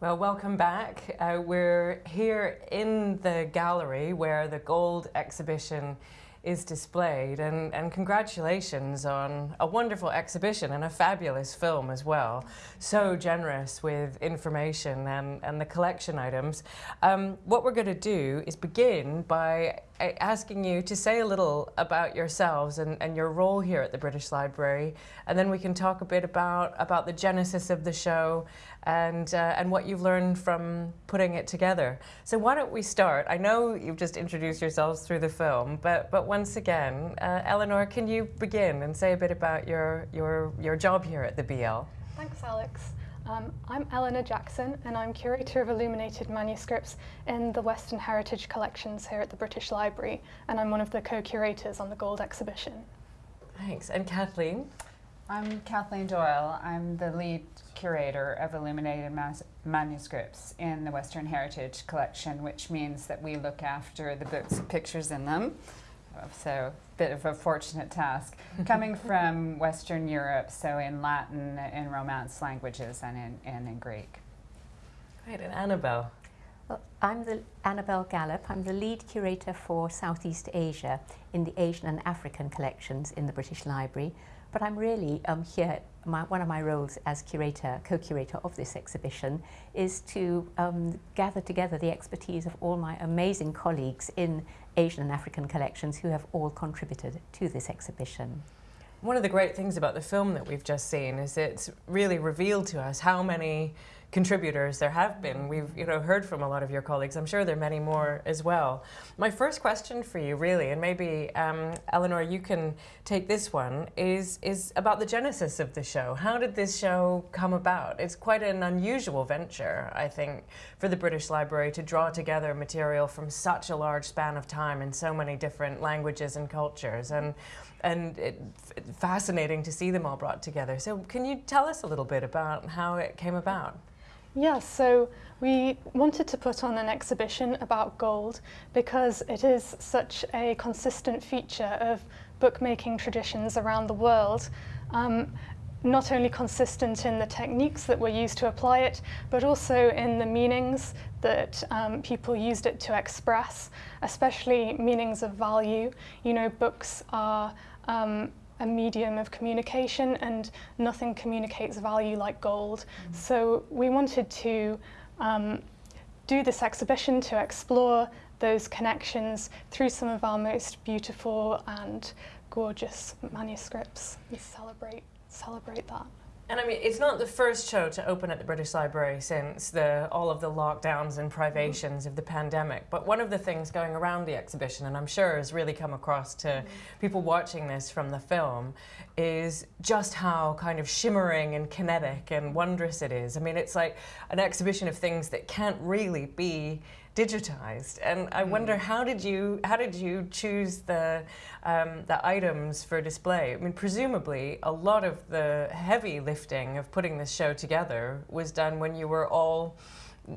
Well, welcome back. Uh, we're here in the gallery where the gold exhibition is displayed and, and congratulations on a wonderful exhibition and a fabulous film as well. So generous with information and, and the collection items. Um, what we're going to do is begin by asking you to say a little about yourselves and, and your role here at the British Library and then we can talk a bit about, about the genesis of the show and, uh, and what you've learned from putting it together. So why don't we start? I know you've just introduced yourselves through the film, but, but once again, uh, Eleanor, can you begin and say a bit about your, your, your job here at the BL? Thanks, Alex. Um, I'm Eleanor Jackson and I'm Curator of Illuminated Manuscripts in the Western Heritage Collections here at the British Library and I'm one of the co-curators on the Gold exhibition. Thanks. And Kathleen? I'm Kathleen Doyle. I'm the lead curator of illuminated manuscripts in the Western Heritage Collection, which means that we look after the books with pictures in them. So, a bit of a fortunate task. Coming from Western Europe, so in Latin, in Romance languages, and in, and in Greek. Great, and Annabelle? Well, I'm the Annabelle Gallop. I'm the lead curator for Southeast Asia in the Asian and African collections in the British Library. But I'm really um, here, my, one of my roles as curator, co-curator of this exhibition is to um, gather together the expertise of all my amazing colleagues in Asian and African collections who have all contributed to this exhibition. One of the great things about the film that we've just seen is it's really revealed to us how many contributors there have been. We've you know heard from a lot of your colleagues. I'm sure there are many more as well. My first question for you, really, and maybe um, Eleanor, you can take this one, is is about the genesis of the show. How did this show come about? It's quite an unusual venture, I think, for the British Library to draw together material from such a large span of time in so many different languages and cultures. And and it, fascinating to see them all brought together. So can you tell us a little bit about how it came about? Yes, so we wanted to put on an exhibition about gold because it is such a consistent feature of bookmaking traditions around the world. Um, not only consistent in the techniques that were used to apply it, but also in the meanings that um, people used it to express, especially meanings of value. You know, books are um, a medium of communication and nothing communicates value like gold. Mm. So we wanted to um, do this exhibition to explore those connections through some of our most beautiful and gorgeous manuscripts. We celebrate, celebrate that. And I mean, it's not the first show to open at the British Library since the, all of the lockdowns and privations of the pandemic. But one of the things going around the exhibition, and I'm sure has really come across to mm. people watching this from the film, is just how kind of shimmering and kinetic and wondrous it is. I mean, it's like an exhibition of things that can't really be digitized. And I mm. wonder how did you how did you choose the um, the items for display? I mean, presumably a lot of the heavy lifting of putting this show together was done when you were all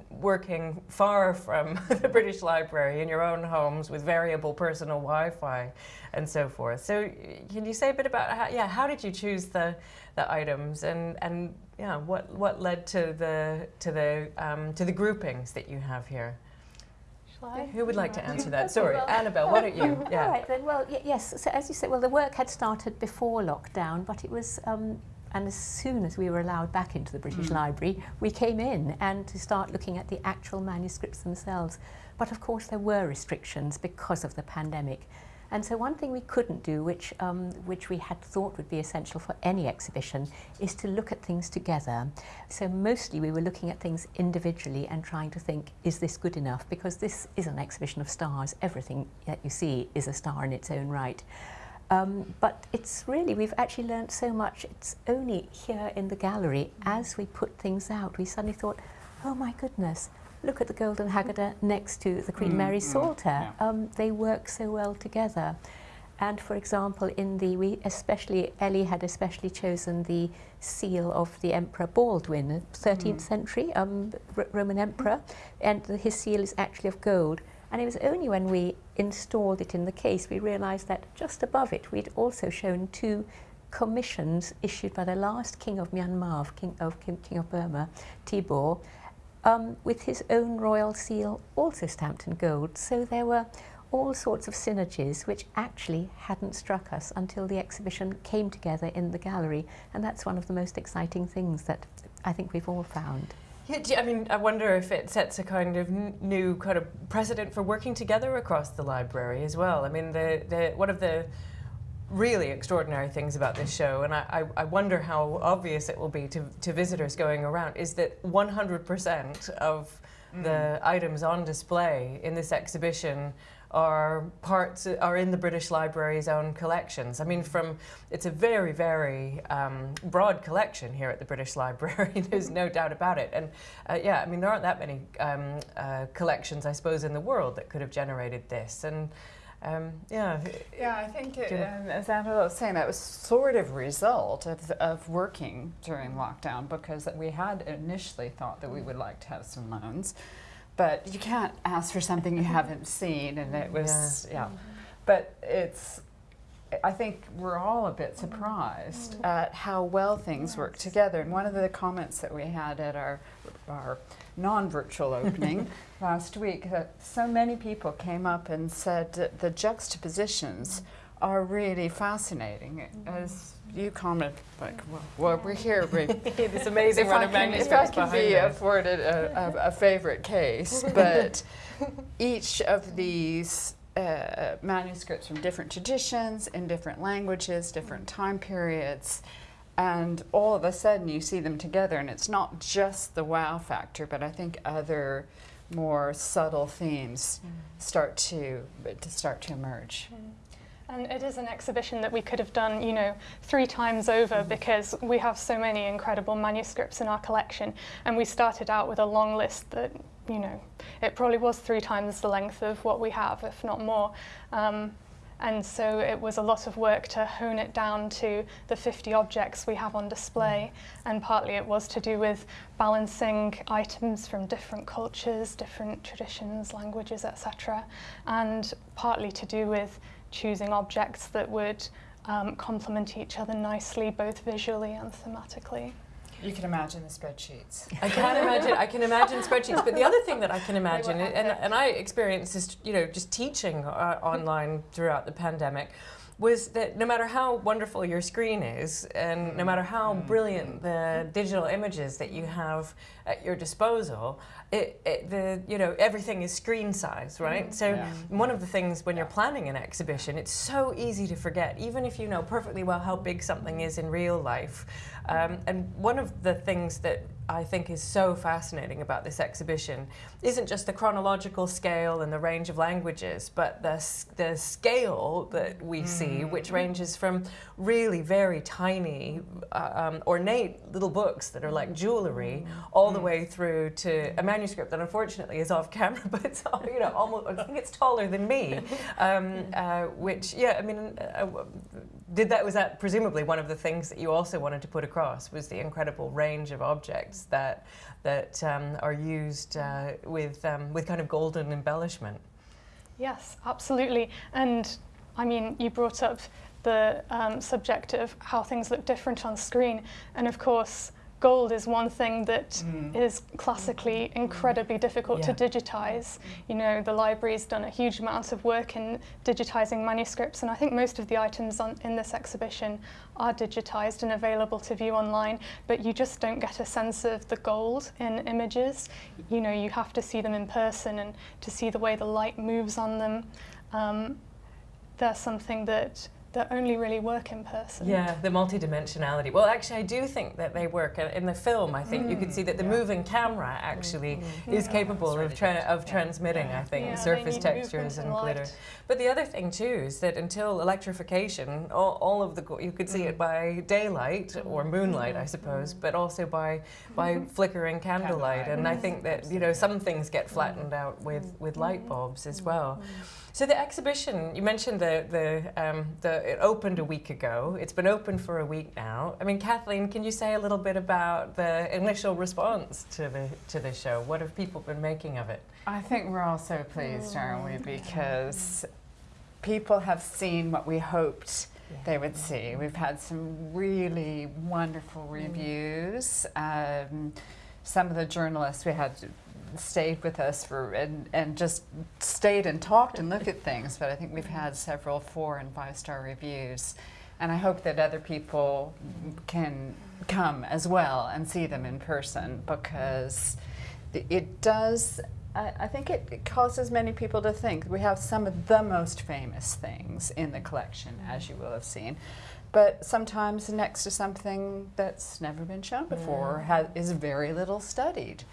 working far from the British Library in your own homes with variable personal Wi-Fi and so forth. So can you say a bit about how, yeah, how did you choose the, the items and, and yeah, what, what led to the, to, the, um, to the groupings that you have here? Who would like to answer that? Sorry, well, Annabelle, why don't you? Yeah. All right then. Well, yes. So as you said, well, the work had started before lockdown, but it was. Um, and as soon as we were allowed back into the British mm. Library, we came in and to start looking at the actual manuscripts themselves. But of course, there were restrictions because of the pandemic. And so one thing we couldn't do, which, um, which we had thought would be essential for any exhibition, is to look at things together. So mostly we were looking at things individually and trying to think, is this good enough? Because this is an exhibition of stars. Everything that you see is a star in its own right. Um, but it's really, we've actually learned so much. It's only here in the gallery, as we put things out, we suddenly thought, oh my goodness, look at the Golden Haggadah next to the Queen mm, Mary mm, Psalter. Yeah. Um, they work so well together. And for example, in the, we especially, Ellie had especially chosen the seal of the Emperor Baldwin, 13th mm. century um, Roman emperor, and the, his seal is actually of gold. And it was only when we installed it in the case we realised that just above it we'd also shown two commissions issued by the last king of Myanmar, king of, king, king of Burma, Thibaw, um, with his own royal seal, also stamped in gold. So there were all sorts of synergies which actually hadn't struck us until the exhibition came together in the gallery. And that's one of the most exciting things that I think we've all found. Yeah, I mean, I wonder if it sets a kind of new kind of precedent for working together across the library as well. I mean, the, the one of the really extraordinary things about this show, and I, I, I wonder how obvious it will be to, to visitors going around, is that 100% of the items on display in this exhibition are parts are in the British Library's own collections. I mean, from it's a very very um, broad collection here at the British Library. There's no doubt about it. And uh, yeah, I mean, there aren't that many um, uh, collections, I suppose, in the world that could have generated this. And um, yeah, Yeah, I think, it, and um, as Angela was saying, that was sort of a result of, of working during lockdown because we had initially thought that we would like to have some loans, but you can't ask for something you haven't seen, and it was, yeah. Mm-hmm. But it's, I think we're all a bit surprised mm-hmm. at how well things work together. And one of the comments that we had at our, our non-virtual opening last week, that so many people came up and said that the juxtapositions are really fascinating. As you comment, like, well, well we're here. We, this amazing if run I of can, if I can be us. afforded a, a, a favorite case, but each of these uh, manuscripts from different traditions, in different languages, different time periods, and all of a sudden you see them together, and it's not just the wow factor, but I think other more subtle themes mm. start to to start to emerge. Mm. And it is an exhibition that we could have done, you know, three times over mm-hmm. because we have so many incredible manuscripts in our collection. And we started out with a long list that, you know, it probably was three times the length of what we have, if not more. Um, and so it was a lot of work to hone it down to the 50 objects we have on display. And partly it was to do with balancing items from different cultures, different traditions, languages, etc. And partly to do with choosing objects that would um, complement each other nicely, both visually and thematically. You can imagine the spreadsheets. I can imagine. I can imagine spreadsheets. But the other thing that I can imagine, and, and I experienced this, you know, just teaching uh, online throughout the pandemic, was that no matter how wonderful your screen is, and no matter how brilliant the digital images that you have at your disposal, it, it the you know everything is screen size, right? So Yeah. one of the things when you're planning an exhibition, it's so easy to forget, even if you know perfectly well how big something is in real life. Um, and one of the things that I think is so fascinating about this exhibition isn't just the chronological scale and the range of languages, but the, the scale that we see, which ranges from really very tiny, uh, um, ornate little books that are like jewelry, all the way through to a manuscript that unfortunately is off camera, but it's all, you know almost I think it's taller than me, um, uh, which yeah I mean uh, did that was that presumably one of the things that you also wanted to put across was the incredible range of objects that that um, are used uh, with um, with kind of golden embellishment. Yes, absolutely. And I mean, you brought up the um, subject of how things look different on screen. And of course, gold is one thing that is classically incredibly difficult to digitize. You know, the library's done a huge amount of work in digitizing manuscripts, and I think most of the items on, in this exhibition are digitized and available to view online, but you just don't get a sense of the gold in images. You know, you have to see them in person and to see the way the light moves on them. Um, they're something that that only really work in person. Yeah, the multidimensionality. Well, actually, I do think that they work Uh, in the film. I think you could see that the moving camera actually is capable of tra- of transmitting. I think Yeah, surface textures and and light. glitter. But the other thing too is that until electrification, all, all of the you could see it by daylight or moonlight, I suppose, but also by by flickering candlelight. And I think that you know some things get flattened out with with light bulbs as well. So the exhibition, you mentioned the the um, the it opened a week ago. It's been open for a week now. I mean, Kathleen, can you say a little bit about the initial response to the to the show? What have people been making of it? I think we're all so pleased, aren't we? Because people have seen what we hoped they would see. We've had some really wonderful reviews. Um, some of the journalists we had stayed with us for and, and just stayed and talked and looked at things. But I think we've had several four and five star reviews, and I hope that other people can come as well and see them in person because it does. I, I think it, it causes many people to think. We have some of the most famous things in the collection, as you will have seen. But sometimes next to something that's never been shown before or ha- is very little studied.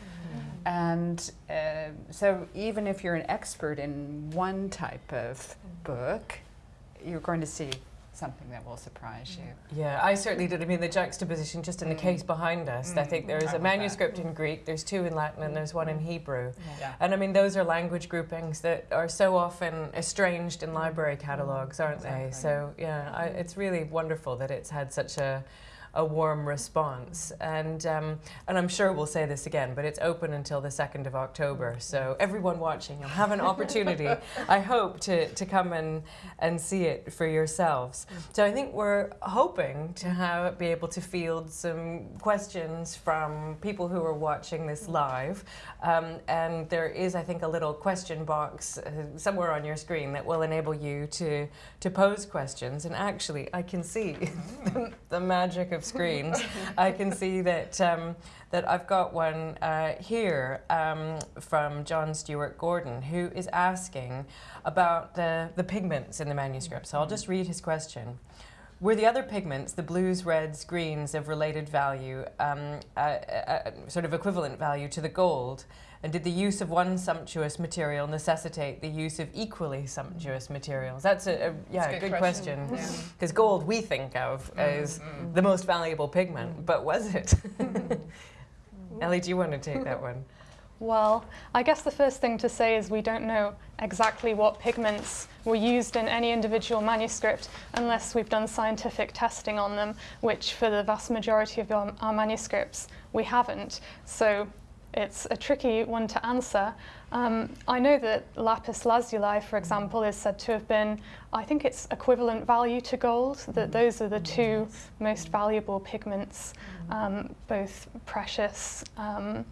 And uh, so, even if you're an expert in one type of book, you're going to see something that will surprise you. Yeah, I certainly did. I mean, the juxtaposition just in the Mm. case behind us. I Mm. think there I is a love that. manuscript in Greek, there's two in Latin, and there's one in Hebrew. Yeah. And I mean, those are language groupings that are so often estranged in library catalogues, aren't they? So, yeah, I, it's really wonderful that it's had such a, a warm response. And, um, and I'm sure we'll say this again, but it's open until the 2nd of October. So, everyone watching, you'll have an opportunity, I hope, to, to come and, and see it for yourselves. So, I think we're hoping to have, be able to field some questions from people who are watching this live. Um, and there is, I think, a little question box uh, somewhere on your screen that will enable you to, to pose questions. And actually, I can see the, the magic of screens. I can see that, um, that I've got one uh, here um, from John Stewart Gordon, who is asking about the, the pigments in the manuscript. So I'll just read his question. Were the other pigments, the blues, reds, greens, of related value, um, uh, uh, sort of equivalent value to the gold? And did the use of one sumptuous material necessitate the use of equally sumptuous materials? That's a, a yeah, It's a good, good question. question. Because gold we think of as the most valuable pigment, but was it? Ellie, do you want to take that one? Well, I guess the first thing to say is we don't know exactly what pigments were used in any individual manuscript unless we've done scientific testing on them, which for the vast majority of our, our manuscripts we haven't. So it's a tricky one to answer. Um, I know that lapis lazuli, for example, is said to have been, I think it's equivalent value to gold, that those are the two most valuable pigments, um, both precious. Um,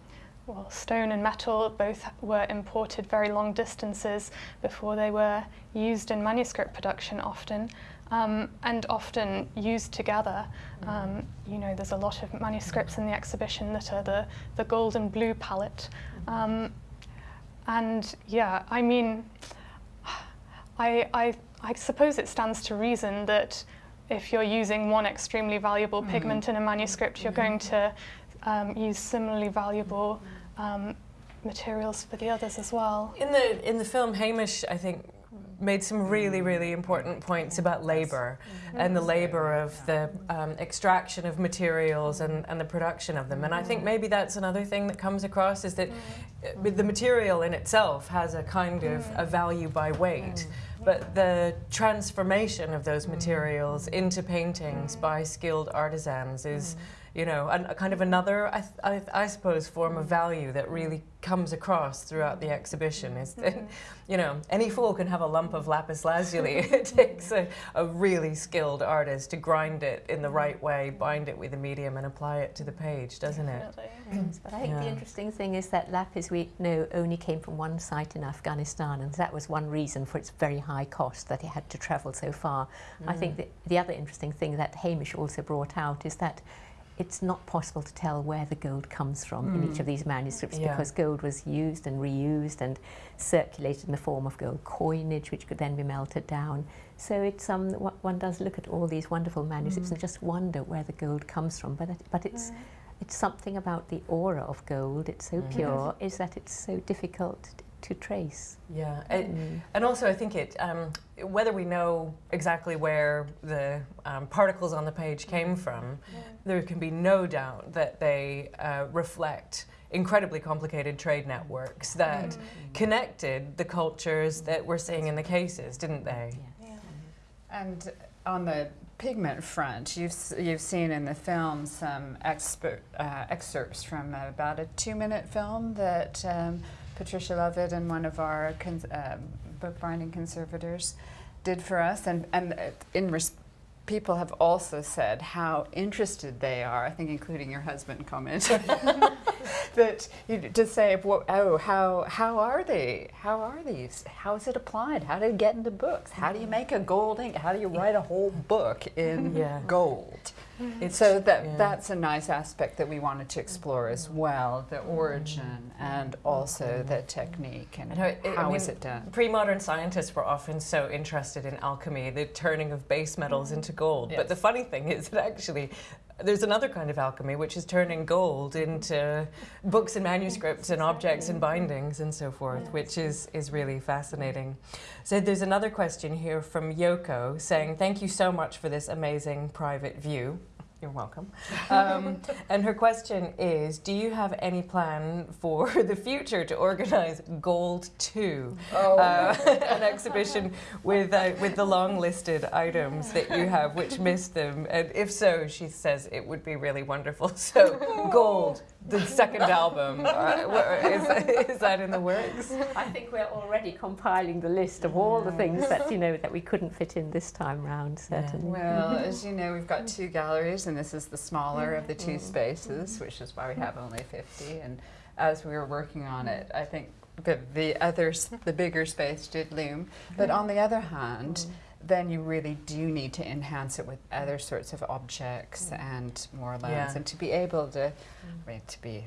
well, stone and metal both were imported very long distances before they were used in manuscript production often, um, and often used together. Um, you know, there's a lot of manuscripts in the exhibition that are the, the gold and blue palette. Um, and yeah, I mean, I, I, I suppose it stands to reason that if you're using one extremely valuable pigment in a manuscript, you're going to um, use similarly valuable um, materials for the others as well. In the in the film, Hamish, I think, made some really mm. really important points mm. about labor mm-hmm. and the mm. labor of the um, extraction of materials and, and the production of them. And I think mm-hmm. maybe that's another thing that comes across is that uh, the material in itself has a kind of a value by weight. But the transformation of those materials into paintings by skilled artisans is, you know, an, a kind of another, I, th- I, I suppose, form of value that really comes across throughout the exhibition. Is that, you know, any fool can have a lump of lapis lazuli. it takes a, a really skilled artist to grind it in the right way, bind it with a medium, and apply it to the page, doesn't it? Yes, but I think the interesting thing is that lapis we know only came from one site in Afghanistan, and that was one reason for its very high cost that it had to travel so far. I think Mm. the other interesting thing that Hamish also brought out is that it's not possible to tell where the gold comes from in each of these manuscripts Yeah. because gold was used and reused and circulated in the form of gold coinage, which could then be melted down. So it's um, one does look at all these wonderful manuscripts and just wonder where the gold comes from. But it, but it's it's something about the aura of gold. It's so Mhm. pure. Is that it's so difficult to trace. Yeah, it, Mm. and also I think it, um, whether we know exactly where the um, particles on the page came from, there can be no doubt that they uh, reflect incredibly complicated trade networks that connected the cultures that we're seeing in the cases, didn't they? Yeah. And on the pigment front, you've, you've seen in the film some expert, uh, excerpts from about a two minute film that um, Patricia Lovett and one of our cons- uh, bookbinding conservators did for us. And, and uh, in res- people have also said how interested they are, I think including your husband comment, that you, to say, well, oh, how, how are they? How are these? How is it applied? How do you get into books? How do you make a gold ink? How do you write a whole book in Yeah. gold? It's, So that yeah. that's a nice aspect that we wanted to explore as well, the origin and also the technique and And how it- it- I how is mean, it done. Pre-modern scientists were often so interested in alchemy, the turning of base metals into gold. But the funny thing is that actually there's another kind of alchemy which is turning gold into books and manuscripts and objects and bindings and so forth, which is, is really fascinating. So there's another question here from Yoko saying, thank you so much for this amazing private view. You're welcome. Um, and her question is Do you have any plan for the future to organize Gold 2? Uh, an exhibition with, uh, with the long listed items that you have, which missed them. And if so, she says it would be really wonderful. So, Gold, the second album, uh, is, is that in the works? I think we're already compiling the list of all the things that you know that we couldn't fit in this time round. Certainly. Well, as you know, we've got two galleries, and this is the smaller of the two spaces, which is why we have only 50. And as we were working on it, I think the, the others, the bigger space did loom. But on the other hand, then you really do need to enhance it with other sorts of objects mm. and more lens, Yeah. and to be able to, mm. I mean, to be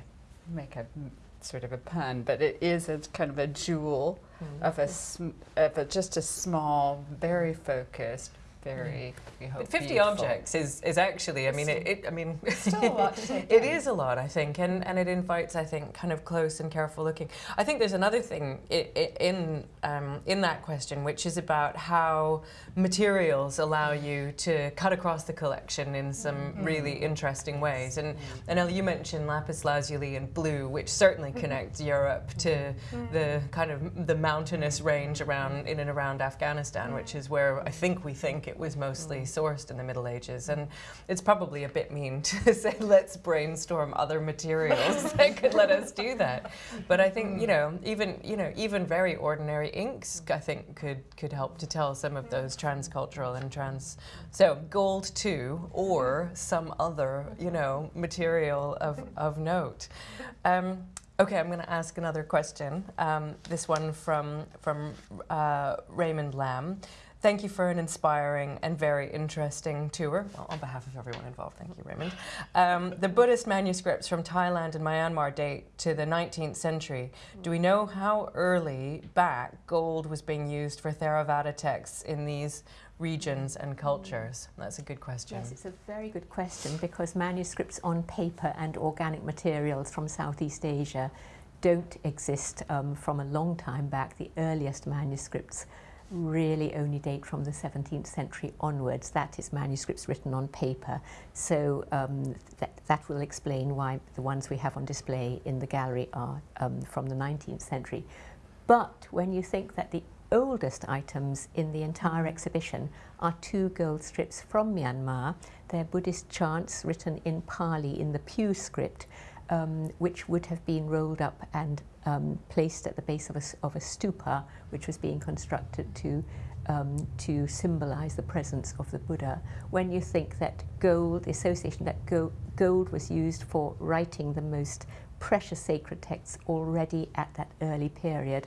make a m- sort of a pun, but it is a kind of a jewel of a sm- of a, just a small, very focused, very mm. we hope 50 beautiful. objects is, is actually, I mean, it, it I mean, it's Still a lot to take it is a lot, I think, and, and it invites, I think, kind of close and careful looking. I think there's another thing in, um, in that question, which is about how materials allow you to cut across the collection in some mm-hmm. really interesting ways. And, mm-hmm. and Ellie, you mentioned lapis lazuli and blue, which certainly mm-hmm. connects Europe to the kind of the mountainous range around in and around Afghanistan, which is where I think we think it was mostly sourced in the Middle Ages. And it's probably a bit mean to say let's brainstorm other materials that could let us do that. But I think you know even you know even very ordinary inks I think could could help to tell some of those transcultural and trans. So gold too, or some other you know material of of note. Um, Okay, I'm going to ask another question. Um, this one from from uh, Raymond Lamb. Thank you for an inspiring and very interesting tour. Well, on behalf of everyone involved, thank you, Raymond. Um, the Buddhist manuscripts from Thailand and Myanmar date to the 19th century. Do we know how early back gold was being used for Theravada texts in these regions and cultures? That's a good question. Yes, it's a very good question because manuscripts on paper and organic materials from Southeast Asia don't exist um, from a long time back. The earliest manuscripts really only date from the 17th century onwards. That is manuscripts written on paper. So um, that, that will explain why the ones we have on display in the gallery are um, from the 19th century. But when you think that the oldest items in the entire exhibition are two gold strips from Myanmar. They're Buddhist chants written in Pali in the Pyu script, um, which would have been rolled up and um, placed at the base of a, of a stupa, which was being constructed to um, to symbolize the presence of the Buddha. When you think that gold, the association that go, gold was used for writing the most precious sacred texts already at that early period,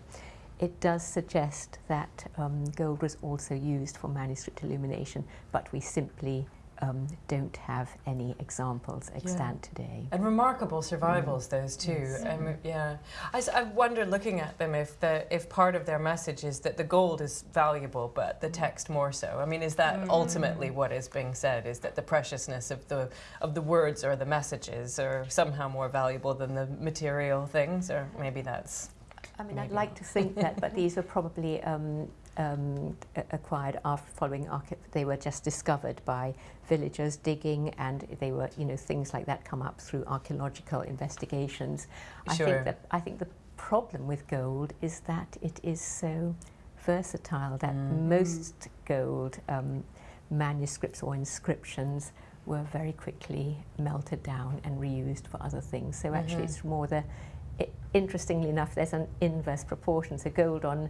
it does suggest that um, gold was also used for manuscript illumination, but we simply um, don't have any examples extant today. And remarkable survivals, those two. Yes. Um, yeah, I wonder, looking at them, if the if part of their message is that the gold is valuable, but the text more so. I mean, is that ultimately what is being said? Is that the preciousness of the of the words or the messages are somehow more valuable than the material things, or maybe that's I mean, I'd like to think that, but these were probably um, um, acquired after following they were just discovered by villagers digging, and they were, you know, things like that come up through archaeological investigations. I Sure. think that I think the problem with gold is that it is so versatile that Mm. most gold um, manuscripts or inscriptions were very quickly melted down and reused for other things. So actually, Mhm. it's more the i interestingly enough, there's an inverse proportion. So gold on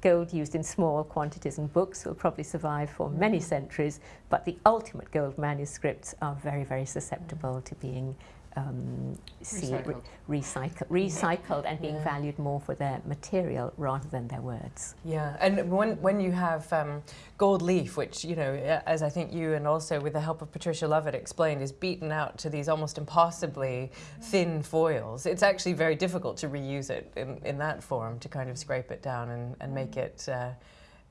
gold used in small quantities in books will probably survive for mm. many centuries, but the ultimate gold manuscripts are very, very susceptible to being um, see- re- recycled, recycled and being Yeah. valued more for their material rather than their words. Yeah, and when, when you have um, gold leaf, which, you know, as I think you and also with the help of Patricia Lovett explained, is beaten out to these almost impossibly thin foils, it's actually very difficult to reuse it in, in that form, to kind of scrape it down and, and make it. Uh,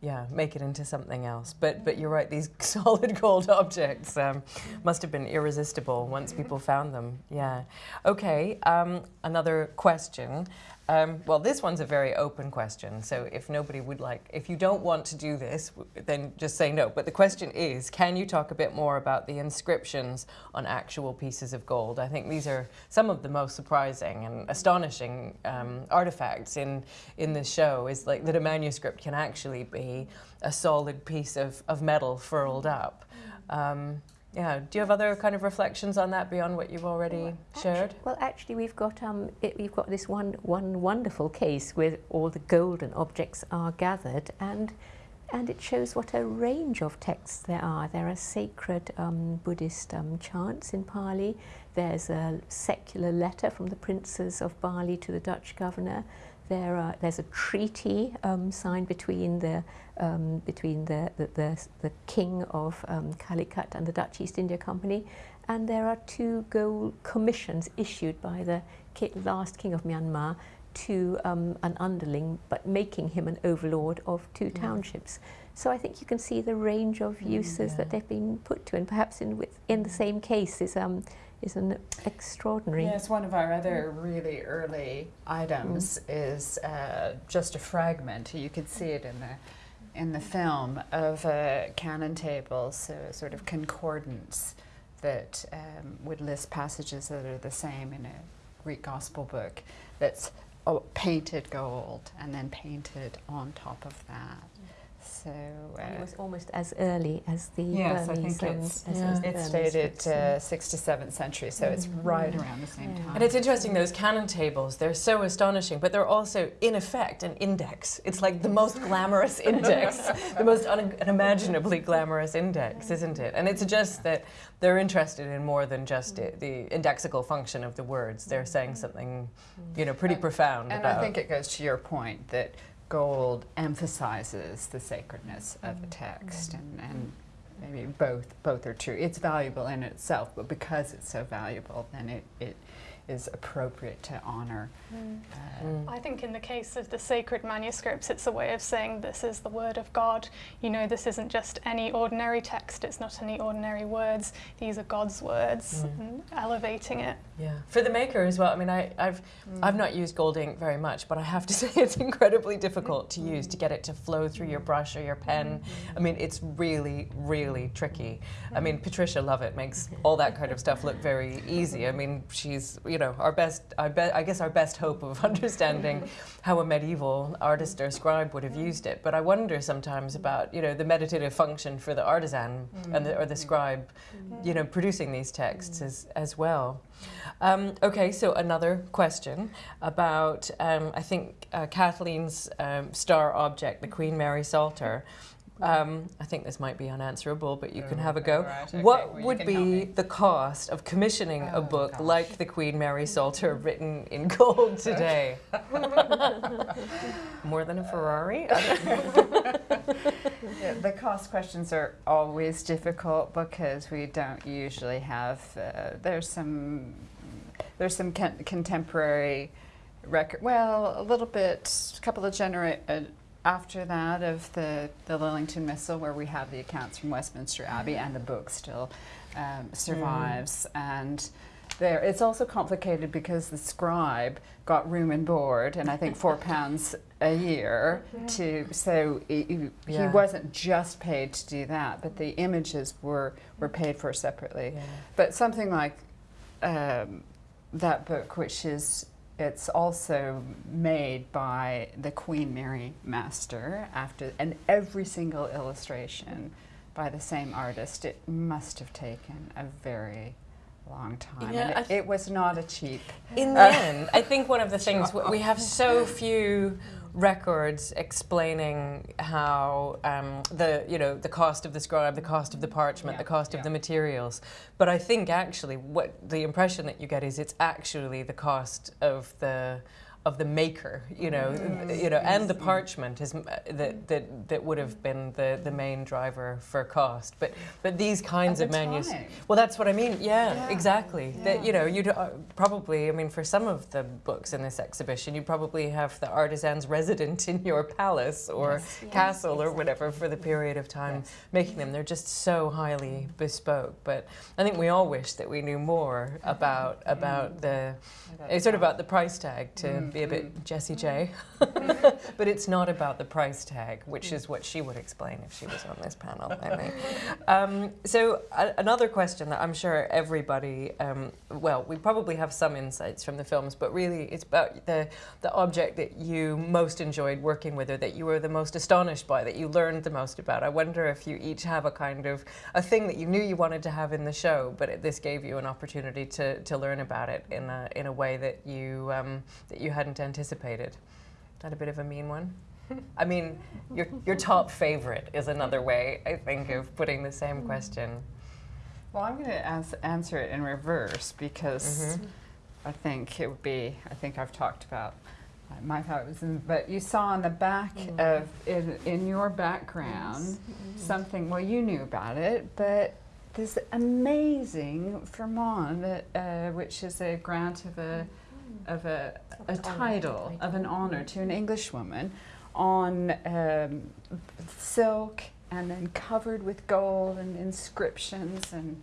yeah, make it into something else. But but you're right; these solid gold objects um, must have been irresistible once people found them. Yeah. Okay. Um, another question. Um, well, this one's a very open question. So if nobody would like, if you don't want to do this, then just say no. But the question is, can you talk a bit more about the inscriptions on actual pieces of gold? I think these are some of the most surprising and astonishing um, artifacts in in this show. Is like that a manuscript can actually be a solid piece of, of metal furled up. Um, yeah. Do you have other kind of reflections on that beyond what you've already shared? Well, actually, we've got um, it, we've got this one one wonderful case where all the golden objects are gathered, and and it shows what a range of texts there are. There are sacred um, Buddhist um, chants in Pali. There's a secular letter from the princes of Bali to the Dutch governor. There are, there's a treaty um, signed between the um, between the the, the, the king of um, Calicut and the Dutch East India Company, and there are two gold commissions issued by the last king of Myanmar to um, an underling, but making him an overlord of two Mm. townships. So I think you can see the range of uses yeah. that they've been put to, and perhaps in with, in the same case is um, is an extraordinary. Yes, one of our other really early items is uh, just a fragment. You could see it in the in the film of a canon table, so a sort of concordance that um, would list passages that are the same in a Greek gospel book. That's oh, painted gold and then painted on top of that. So. And it Uh, was almost as early as the Yes, I Burmese. think um, it's- as- Yeah. as the it's dated uh, sixth to seventh century, so it's right around the same Yeah. time. And it's interesting, those canon tables, they're so astonishing, but they're also, in effect, an index. It's like the most glamorous index, the most un- unimaginably glamorous index, isn't it? And it suggests that they're interested in more than just it, the indexical function of the words. They're saying something, you know, pretty And- profound And about. I think it goes to your point that gold emphasizes the sacredness of the text, mm-hmm. and, and maybe both both are true. It's valuable in itself, but because it's so valuable, then it, it is appropriate to honor. Uh, Mm. I think in the case of the sacred manuscripts, it's a way of saying this is the word of God. You know, this isn't just any ordinary text, it's not any ordinary words. These are God's words, Mm. and elevating it. Yeah, for the maker as well. I mean, I, I've I've not used gold ink very much, but I have to say it's incredibly difficult to use to get it to flow through your brush or your pen. I mean, it's really, really tricky. I mean, Patricia Lovett makes all that kind of stuff look very easy. I mean, she's you know our best. I bet I guess our best hope of understanding how a medieval artist or scribe would have used it. But I wonder sometimes about you know the meditative function for the artisan and the, or the scribe, you know, producing these texts as as well. Um, okay, so another question about, um, I think, uh, Kathleen's um, star object, the Queen Mary Psalter. Um, I think this might be unanswerable, but you can have a go. Right, okay, what well, would be the cost of commissioning a Oh, book gosh. like the Queen Mary Psalter written in gold today? More than a Ferrari? Yeah, the cost questions are always difficult because we don't usually have. Uh, there's some there's some con- contemporary record. Well, a little bit, a couple of genera- uh, after that of the the Litlyngton Missal, where we have the accounts from Westminster Abbey, and the book still um, survives and. There, it's also complicated because the scribe got room and board, and I think four pounds a year to. So he Yeah. wasn't just paid to do that, but the images were were paid for separately. Yeah. But something like um, that book, which is it's also made by the Queen Mary Master after, and every single illustration by the same artist. It must have taken a very long time. Yeah, it, it was not a cheap. In the end, I think one of the things w- we have so few records explaining how um, the you know the cost of the scribe, the cost of the parchment, Yeah, the cost yeah. of the materials. But I think actually, what the impression that you get is it's actually the cost of the of the maker, you know, Yes, you know, and the yes, parchment is uh, that that that would have been the the main driver for cost. But but these kinds At of manuscripts. Well, that's what I mean. Yeah, Yeah. exactly. That you know, you'd uh, probably. I mean, for some of the books in this exhibition, you'd probably have the artisans resident in your palace or Yes, yes, castle or whatever for the period of time Yes. making them. They're just so highly bespoke. But I think we all wish that we knew more about about the it's sort of about the price tag to be a bit Jessie J. but it's not about the price tag, which is what she would explain if she was on this panel. I think. Um, so a- another question that I'm sure everybody, um, well, we probably have some insights from the films, but really it's about the the object that you most enjoyed working with, or that you were the most astonished by, that you learned the most about. I wonder if you each have a kind of a thing that you knew you wanted to have in the show, but it, this gave you an opportunity to, to learn about it in a in a way that you um, that you hadn't anticipated. Is that a bit of a mean one? I mean, your your top favorite is another way I think of putting the same mm-hmm. question. Well, I'm going to ans- answer it in reverse because mm-hmm. I think it would be. I think I've talked about my thought was, in, but you saw on the back mm-hmm. of in, in your background something. Well, you knew about it, but this amazing firman, uh, which is a grant of a of a, a title of an honor to an English woman on um, silk and then covered with gold and inscriptions and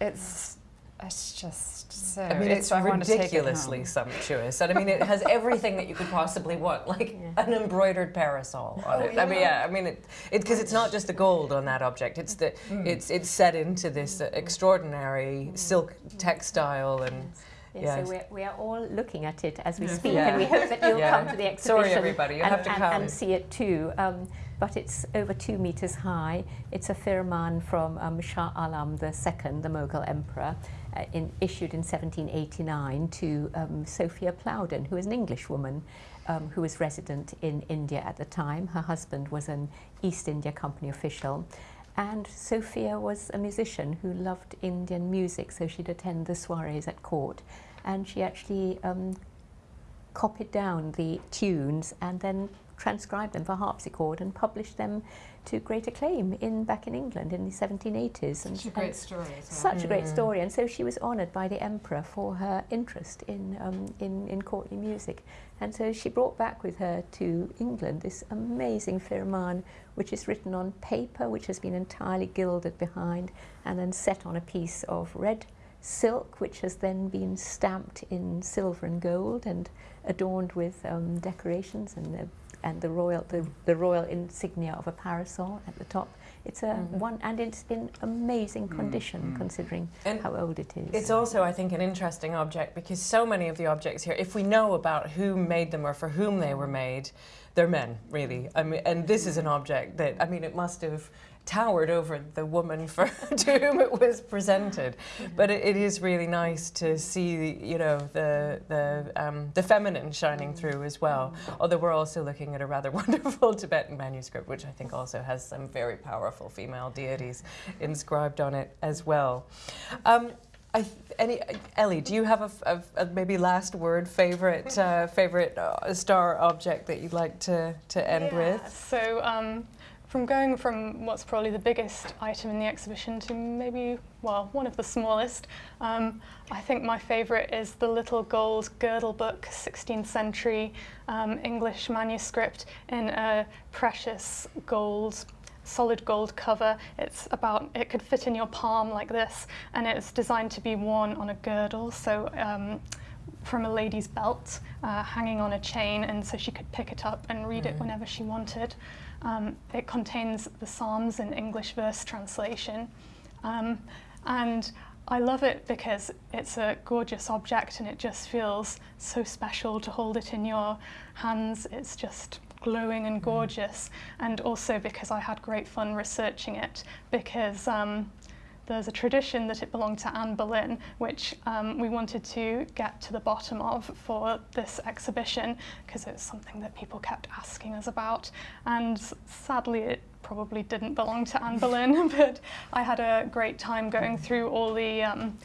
it's it's just so I mean, it's I wanna it ridiculously sumptuous, and I mean, it has everything that you could possibly want, like Yeah. an embroidered parasol on it. I mean, yeah, I mean, it because it's not just the gold on that object; it's the it's it's set into this uh, extraordinary silk textile and. Yes, Yes. so we're, we are all looking at it as we speak, Yeah. and we hope that you'll Yeah. come to the exhibition Sorry, everybody, you and, have to and, come. and see it too. Um, but it's over two meters high. It's a firman from um, Shah Alam II, the Mughal emperor, uh, in, issued in 1789 to um, Sophia Plowden, who is an English woman um, who was resident in India at the time. Her husband was an East India Company official. And Sophia was a musician who loved Indian music, so she'd attend the soirees at court. And she actually um, copied down the tunes and then transcribed them for harpsichord and published them to great acclaim in back in England in the 1780s. And, Such a great story. as well. such a great Mm. story, and so she was honoured by the emperor for her interest in, um, in in courtly music, and so she brought back with her to England this amazing firman, which is written on paper, which has been entirely gilded behind, and then set on a piece of red silk, which has then been stamped in silver and gold and adorned with um, decorations and the and the royal the, the royal insignia of a parasol at the top. It's a Mhm. one, and it's in amazing Mm, condition mm. considering And how old it is. It's also, I think, an interesting object because so many of the objects here, if we know about who made them or for whom they were made, they're men, really. I mean, and this is an object that, I mean, it must have towered over the woman for, to whom it was presented. But it, it is really nice to see, you know, the the um, the feminine shining through as well. Although we're also looking at a rather wonderful Tibetan manuscript, which I think also has some very powerful female deities inscribed on it as well. Um, I th- any Ellie, do you have a maybe last word favorite uh, favorite uh, star object that you'd like to to end Yeah, with? So, um, from going from what's probably the biggest item in the exhibition to maybe, well, one of the smallest, um, I think my favourite is the little gold girdle book, 16th century um, English manuscript in a precious gold solid gold cover. It's about, it could fit in your palm like this, and it's designed to be worn on a girdle. So um, from a lady's belt, uh, hanging on a chain, and so she could pick it up and read it Mhm. whenever she wanted. Um, it contains the Psalms in English verse translation. Um, and I love it because it's a gorgeous object and it just feels so special to hold it in your hands. It's just glowing and gorgeous. And also because I had great fun researching it because um, there's a tradition that it belonged to Anne Boleyn, which um, we wanted to get to the bottom of for this exhibition because it's something that people kept asking us about. And sadly, it probably didn't belong to Anne Boleyn, but I had a great time going through all the um,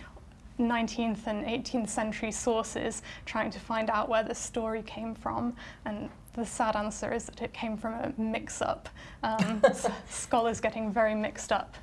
19th and 18th century sources trying to find out where the story came from. And the sad answer is that it came from a mix up. Um, scholars getting very mixed up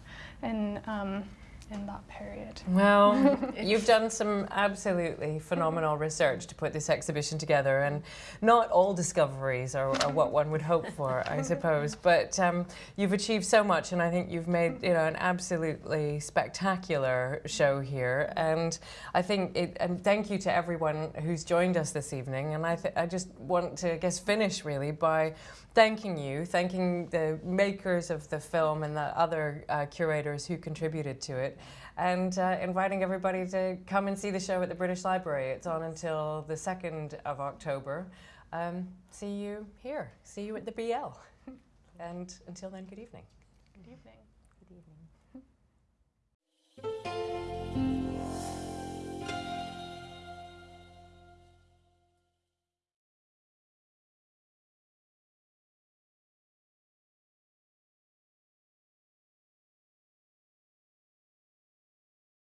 in, um, in that period. Well, you've done some absolutely phenomenal research to put this exhibition together, and not all discoveries are, are what one would hope for, I suppose. But um, you've achieved so much, and I think you've made you know an absolutely spectacular show here. And I think it. And thank you to everyone who's joined us this evening. And I, th- I just want to, I guess, finish really by thanking you, thanking the makers of the film and the other uh, curators who contributed to it, and uh, inviting everybody to come and see the show at the British Library. It's on until the 2nd of October. Um, see you here. See you at the BL. and until then, good evening. Good evening. Good evening.